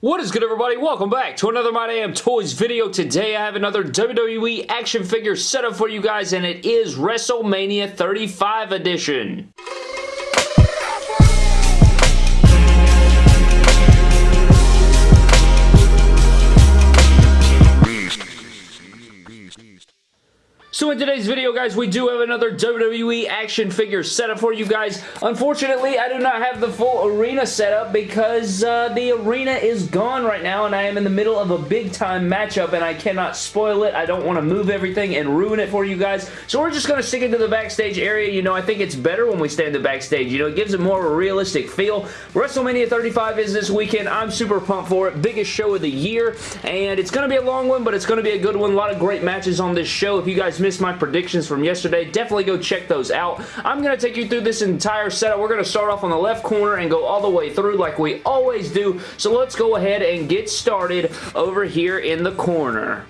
What is good everybody? Welcome back to another My Damn Toys video. Today I have another WWE action figure setup for you guys and it is WrestleMania 35 edition. So in today's video, guys, we do have another WWE action figure setup for you guys. Unfortunately, I do not have the full arena setup because uh, the arena is gone right now, and I am in the middle of a big-time matchup, and I cannot spoil it. I don't want to move everything and ruin it for you guys, so we're just going to stick into the backstage area. You know, I think it's better when we stay in the backstage. You know, it gives it more of a realistic feel. WrestleMania 35 is this weekend. I'm super pumped for it. Biggest show of the year, and it's going to be a long one, but it's going to be a good one. A lot of great matches on this show. If you guys missed my predictions from yesterday, definitely go check those out. I'm going to take you through this entire setup. We're going to start off on the left corner and go all the way through like we always do. So let's go ahead and get started over here in the corner.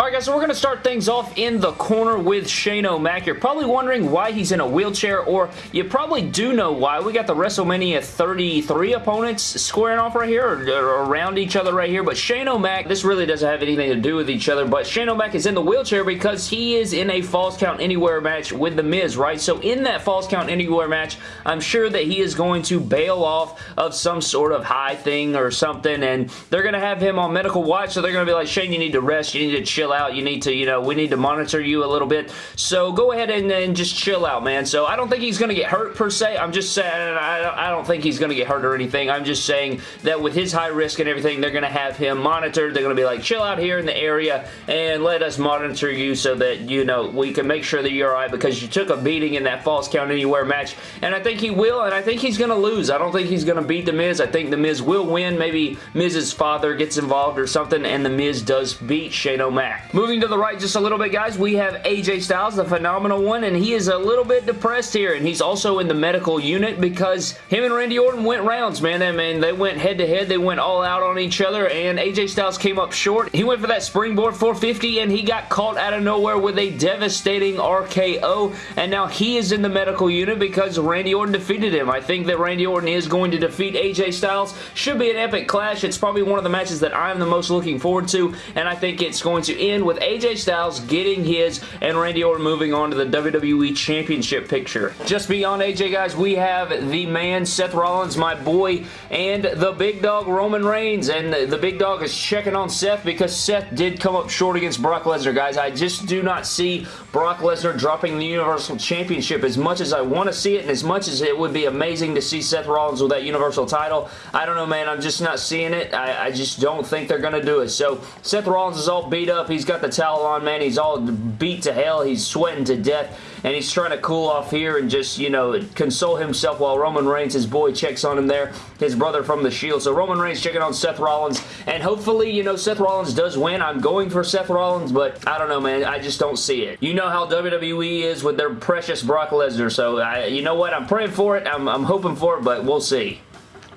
Alright guys, so we're going to start things off in the corner with Shane O'Mac. You're probably wondering why he's in a wheelchair, or you probably do know why. We got the WrestleMania 33 opponents squaring off right here, or, or around each other right here, but Shane O'Mac, this really doesn't have anything to do with each other, but Shane O'Mac is in the wheelchair because he is in a Falls Count Anywhere match with The Miz, right? So in that Falls Count Anywhere match, I'm sure that he is going to bail off of some sort of high thing or something, and they're going to have him on medical watch, so they're going to be like, Shane, you need to rest, you need to chill chill out. You need to, you know, we need to monitor you a little bit. So go ahead and, and just chill out, man. So I don't think he's going to get hurt per se. I'm just saying, I, don't think he's going to get hurt or anything. I'm just saying that with his high risk and everything, they're going to have him monitored. They're going to be like, chill out here in the area and let us monitor you so that, you know, we can make sure that you're alright because you took a beating in that Falls Count Anywhere match. And I think he will, and I think he's going to lose. I don't think he's going to beat The Miz. I think The Miz will win. Maybe Miz's father gets involved or something, and The Miz does beat Shane O'Mac. Moving to the right just a little bit, guys, we have AJ Styles, the phenomenal one, and he is a little bit depressed here, and he's also in the medical unit because him and Randy Orton went rounds, man. I mean, they went head-to-head. -head. They went all out on each other, and AJ Styles came up short. He went for that springboard 450, and he got caught out of nowhere with a devastating RKO, and now he is in the medical unit because Randy Orton defeated him. I think that Randy Orton is going to defeat AJ Styles. Should be an epic clash. It's probably one of the matches that I'm the most looking forward to, and I think it's going to end with AJ Styles getting his and Randy Orton moving on to the WWE Championship picture. Just beyond AJ, guys, we have the man Seth Rollins, my boy, and the big dog Roman Reigns, and the, big dog is checking on Seth because Seth did come up short against Brock Lesnar, guys. I just do not see Brock Lesnar dropping the Universal Championship as much as I want to see it and as much as it would be amazing to see Seth Rollins with that Universal title. I don't know, man. I'm just not seeing it. I, I just don't think they're going to do it. So, Seth Rollins is all beat up. He's got the towel on, man. He's all beat to hell. He's sweating to death, and he's trying to cool off here and just, you know, console himself while Roman Reigns, his boy, checks on him there, his brother from The Shield. So Roman Reigns checking on Seth Rollins, and hopefully, you know, Seth Rollins does win. I'm going for Seth Rollins, but I don't know, man. I just don't see it. You know how WWE is with their precious Brock Lesnar, so I, you know what? I'm praying for it. I'm, I'm hoping for it, but we'll see.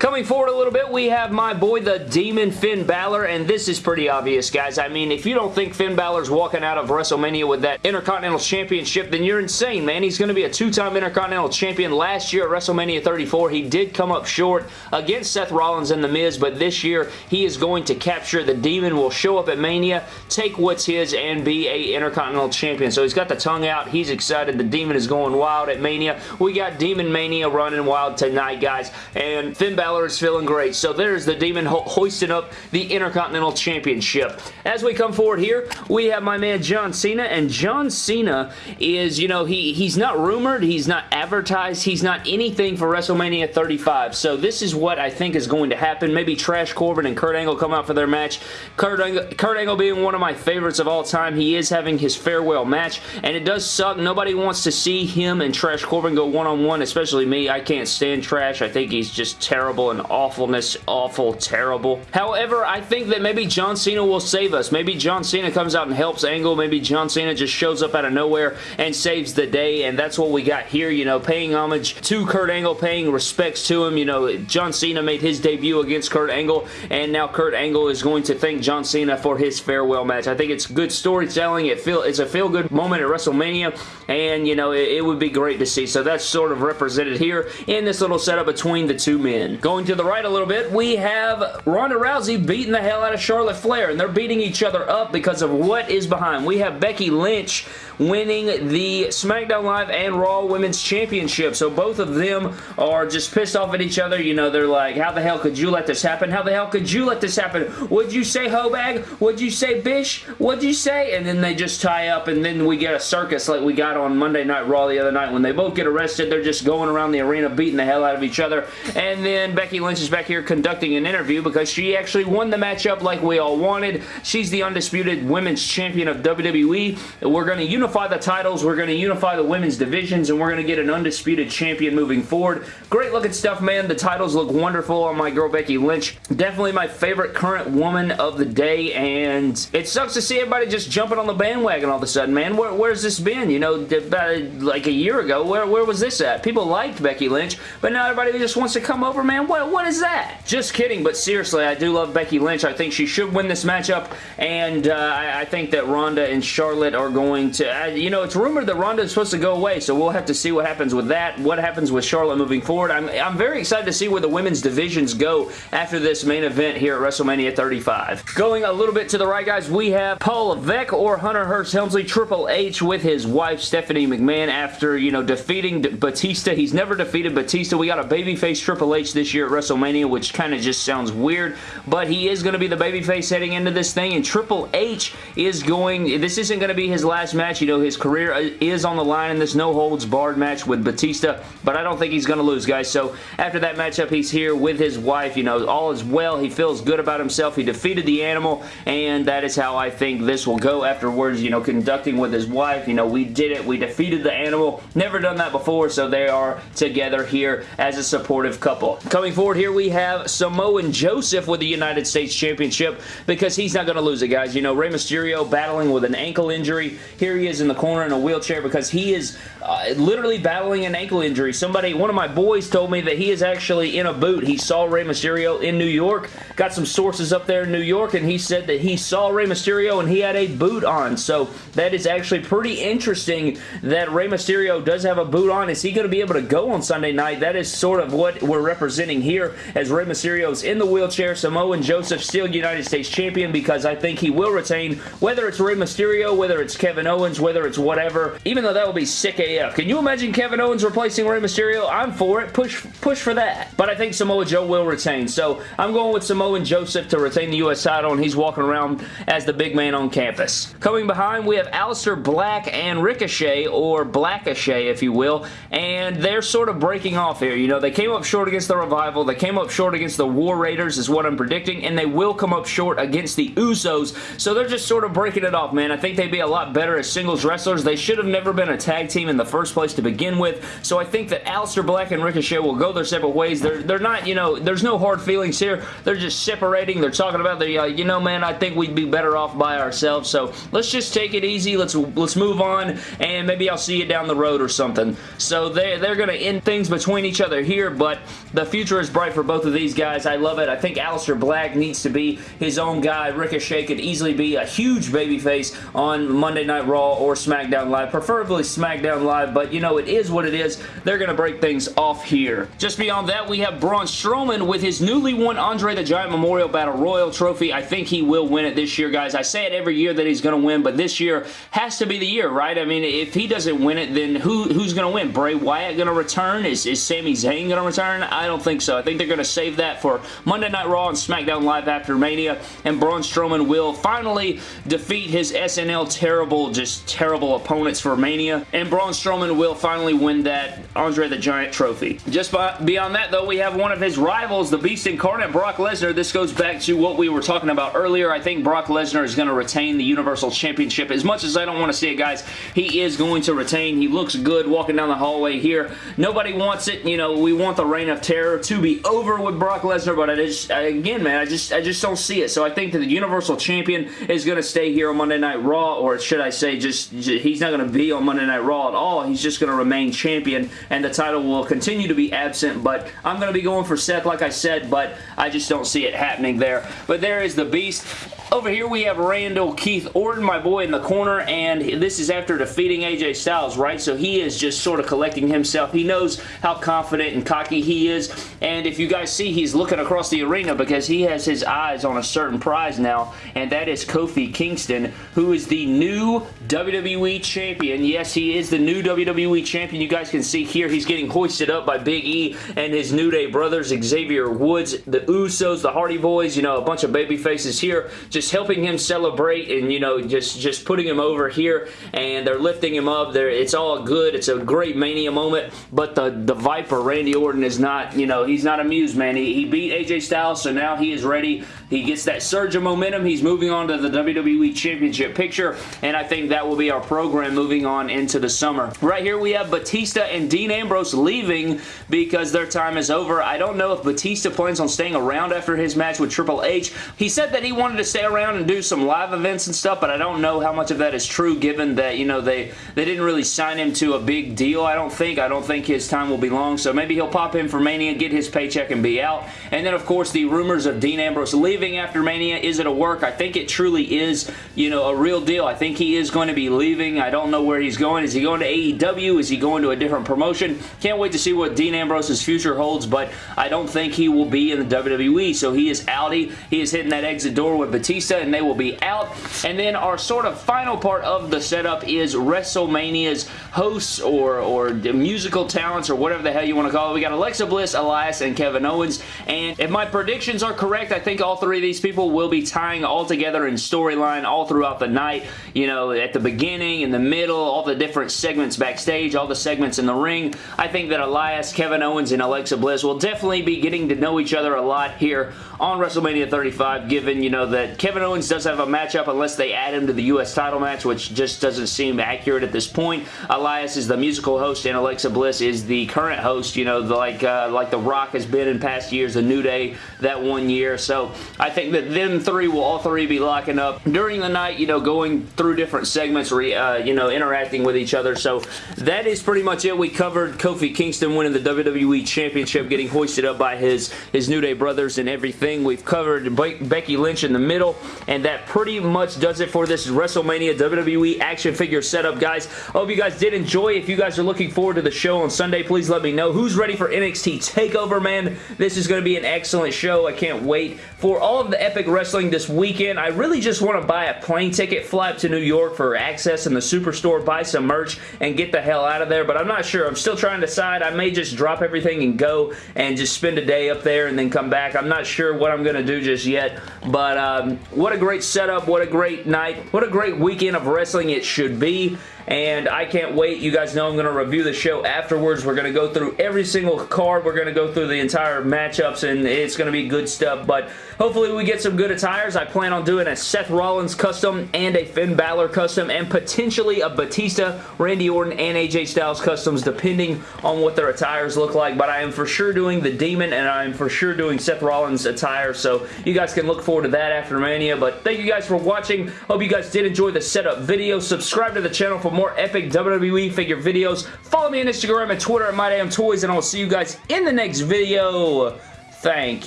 Coming forward a little bit, we have my boy, the Demon Finn Balor, and this is pretty obvious, guys. I mean, if you don't think Finn Balor's walking out of WrestleMania with that Intercontinental Championship, then you're insane, man. He's going to be a two-time Intercontinental Champion. Last year at WrestleMania 34, he did come up short against Seth Rollins and The Miz, but this year, he is going to capture the Demon, will show up at Mania, take what's his, and be a Intercontinental Champion. So he's got the tongue out. He's excited. The Demon is going wild at Mania. We got Demon Mania running wild tonight, guys, and Finn Balor Balor is feeling great. So there's the Demon ho hoisting up the Intercontinental Championship. As we come forward here, we have my man John Cena, and John Cena is, you know, he he's not rumored, he's not advertised, he's not anything for WrestleMania 35. So this is what I think is going to happen. Maybe Trash Corbin and Kurt Angle come out for their match. Kurt Angle, Kurt Angle being one of my favorites of all time, he is having his farewell match, and it does suck. Nobody wants to see him and Trash Corbin go one-on-one, -on -one, especially me. I can't stand Trash. I think he's just terrible terrible and awfulness, awful, terrible. However, I think that maybe John Cena will save us. Maybe John Cena comes out and helps Angle. Maybe John Cena just shows up out of nowhere and saves the day, and that's what we got here, you know, paying homage to Kurt Angle, paying respects to him. You know, John Cena made his debut against Kurt Angle, and now Kurt Angle is going to thank John Cena for his farewell match. I think it's good storytelling. It feel It's a feel-good moment at WrestleMania, and, you know, it, it would be great to see. So that's sort of represented here in this little setup between the two men. Going to the right a little bit, we have Ronda Rousey beating the hell out of Charlotte Flair, and they're beating each other up because of what is behind. We have Becky Lynch winning the SmackDown Live and Raw Women's Championship. So both of them are just pissed off at each other. You know, they're like, how the hell could you let this happen? How the hell could you let this happen? Would you say Hobag? Would you say Bish? What'd you say? And then they just tie up and then we get a circus like we got on Monday Night Raw the other night when they both get arrested. They're just going around the arena beating the hell out of each other. And then Becky Lynch is back here conducting an interview because she actually won the matchup like we all wanted. She's the undisputed women's champion of WWE. We're going to unify the titles. We're going to unify the women's divisions and we're going to get an undisputed champion moving forward. Great looking stuff, man. The titles look wonderful on my girl Becky Lynch. Definitely my favorite current woman of the day and it sucks to see everybody just jumping on the bandwagon all of a sudden, man. Where, where's this been? You know, about like a year ago, where, where was this at? People liked Becky Lynch, but now everybody just wants to come over, man. What, what is that? Just kidding, but seriously, I do love Becky Lynch. I think she should win this matchup, and uh, I, I, think that Ronda and Charlotte are going to, uh, you know, it's rumored that Ronda is supposed to go away, so we'll have to see what happens with that, what happens with Charlotte moving forward. I'm, I'm very excited to see where the women's divisions go after this main event here at WrestleMania 35. Going a little bit to the right, guys, we have Paul Levesque or Hunter Hearst Helmsley, Triple H with his wife Stephanie McMahon after, you know, defeating Batista. He's never defeated Batista. We got a babyface Triple H this year at WrestleMania, which kind of just sounds weird, but he is going to be the babyface heading into this thing, and Triple H is going, this isn't going to be his last match. You know, his career uh, is on the line in this no-holds-barred match with Batista, but I don't think he's going to lose, guys. So after that matchup, he's here with his wife. You know, all is well. He feels good about himself. He defeated the animal, and that is how I think this will go afterwards, you know, conducting with his wife. You know, we did it. We defeated the animal. Never done that before, so they are together here as a supportive couple. Coming forward here, we have Samoan Joseph with the United States Championship because he's not going to lose it, guys. You know, Rey Mysterio battling with an ankle injury. Here he is in the corner in a wheelchair because he is uh, literally battling an ankle injury. Somebody, one of my boys told me that he is actually in a boot. He saw Rey Mysterio in New York. Got some sources up there in New York, and he said that he saw Rey Mysterio and he had a boot on. So that is actually pretty interesting that Rey Mysterio does have a boot on. Is he going to be able to go on Sunday night? That is sort of what we're representing here as Rey Mysterio is in the wheelchair. Samoan Joseph still United States Champion because I think he will retain whether it's Rey Mysterio, whether it's Kevin Owens, whether it's whatever. Even though that will be sick AF. Can you imagine Kevin Owens replacing Rey Mysterio? I'm for it. Push, push for that. But I think Samoa Joe will retain. So I'm going with Samoa and Joseph to retain the U.S. title and he's walking around as the big man on campus. Coming behind, we have Aleister Black and Ricochet, or Blackochet, if you will, and they're sort of breaking off here. You know, they came up short against the Revival. They came up short against the War Raiders is what I'm predicting, and they will come up short against the Usos, so they're just sort of breaking it off, man. I think they'd be a lot better as singles wrestlers. They should have never been a tag team in the first place to begin with, so I think that Aleister Black and Ricochet will go their separate ways. They're, they're not, you know, there's no hard feelings here. They're just separating. They're talking about, the, uh, you know, man, I think we'd be better off by ourselves, so let's just take it easy. Let's, let's move on, and maybe I'll see you down the road or something. So they, they're going to end things between each other here, but the future is bright for both of these guys. I love it. I think Aleister Black needs to be his own guy. Ricochet could easily be a huge babyface on Monday Night Raw or SmackDown Live, preferably SmackDown Live, but you know, it is what it is. They're going to break things off here. Just beyond that, we have Braun Strowman with his newly won Andre the Giant Memorial Battle Royal trophy. I think he will win it this year, guys. I say it every year that he's going to win, but this year has to be the year, right? I mean, if he doesn't win it, then who, who's going to win? Bray Wyatt going to return? Is, is Sami Zayn going to return? I don't think so. I think they're going to save that for Monday Night Raw and SmackDown Live after Mania, and Braun Strowman will finally defeat his SNL terrible, just terrible opponents for Mania, and Braun Strowman will finally win that Andre the Giant trophy. Just by, beyond that, though, we have one of his rivals, the Beast Incarnate, Brock Lesnar. This goes back to what we were talking about earlier. I think Brock Lesnar is going to retain the Universal Championship. As much as I don't want to see it, guys, he is going to retain. He looks good walking down the hallway here. Nobody wants it. You know, we want the Reign of Terror to be over with Brock Lesnar, but just, again, man, I just, I just don't see it. So I think that the Universal Champion is going to stay here on Monday Night Raw, or should I say, just, he's not going to be on Monday Night Raw at all. He's just going to remain champion, and the title will continue to be absent, but I'm going to be going for Seth, like I said, but I just don't see it happening there. But there is the Beast Over here we have Randall Keith Orton, my boy in the corner, and this is after defeating AJ Styles, right? So he is just sort of collecting himself. He knows how confident and cocky he is, and if you guys see, he's looking across the arena because he has his eyes on a certain prize now, and that is Kofi Kingston, who is the new WWE Champion. Yes, he is the new WWE Champion. You guys can see here, he's getting hoisted up by Big E and his New Day brothers, Xavier Woods, the Usos, the Hardy Boys, you know, a bunch of baby faces here, just helping him celebrate and, you know, just, just putting him over here and they're lifting him up. They're, it's all good. It's a great Mania moment, but the, the Viper, Randy Orton, is not, you know, he's not amused, man. He, he beat AJ Styles, so now he is ready. He gets that surge of momentum. He's moving on to the WWE Championship picture, and I think that will be our program moving on into the summer. Right here, we have Batista and Dean Ambrose leaving because their time is over. I don't know if Batista plans on staying around after his match with Triple H. He said that he wanted to stay around and do some live events and stuff, but I don't know how much of that is true given that, you know, they, they didn't really sign him to a big deal, I don't think. I don't think his time will be long, so maybe he'll pop in for Mania, get his paycheck, and be out. And then, of course, the rumors of Dean Ambrose leaving after Mania. Is it a work? I think it truly is, you know, a real deal. I think he is going to be leaving. I don't know where he's going. Is he going to AEW? Is he going to a different promotion? Can't wait to see what Dean Ambrose's future holds, but I don't think he will be in the WWE, so he is outie. He is hitting that exit door with Batista, and they will be out. And then our sort of final part of the setup is WrestleMania's hosts or, or musical talents or whatever the hell you want to call it. We got Alexa Bliss, Elias, and Kevin Owens, and if my predictions are correct, I think all three of these people will be tying all together in storyline all throughout the night. You know, at the beginning, in the middle, all the different segments backstage, all the segments in the ring. I think that Elias, Kevin Owens, and Alexa Bliss will definitely be getting to know each other a lot here on WrestleMania 35, given, you know, that Kevin Owens does have a matchup unless they add him to the U.S. title match, which just doesn't seem accurate at this point. Elias is the musical host, and Alexa Bliss is the current host, you know, the, like, uh, like The Rock has been in past years, The New Day that one year. So I think that them three will all three be locking up during the night, you know, going through different segments, re, uh, you know, interacting with each other. So that is pretty much it. We covered Kofi Kingston winning the WWE Championship, getting hoisted up by his, his New Day brothers and everything. We've covered Be Becky Lynch in the middle, and that pretty much does it for this WrestleMania WWE action figure setup, guys. I hope you guys did enjoy. If you guys are looking forward to the show on Sunday, please let me know. Who's ready for NXT TakeOver, man? This is going to be an excellent show. I can't wait for all of the epic wrestling this weekend. I really just want to buy a plane ticket, fly up to New York for Axxess in the Superstore, buy some merch, and get the hell out of there, but I'm not sure. I'm still trying to decide. I may just drop everything and go and just spend a day up there and then come back. I'm not sure what I'm going to do just yet, but um, what a great setup. What a great night. What a great weekend of wrestling it should be and I can't wait. You guys know I'm going to review the show afterwards. We're going to go through every single card. We're going to go through the entire matchups, and it's going to be good stuff, but hopefully we get some good attires. I plan on doing a Seth Rollins custom and a Finn Balor custom, and potentially a Batista, Randy Orton, and AJ Styles customs, depending on what their attires look like, but I am for sure doing the Demon, and I am for sure doing Seth Rollins attire, so you guys can look forward to that after Mania, but thank you guys for watching. Hope you guys did enjoy the setup video. Subscribe to the channel for more epic WWE figure videos. Follow me on Instagram and Twitter at MyDamnToys, and I'll see you guys in the next video. Thank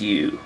you.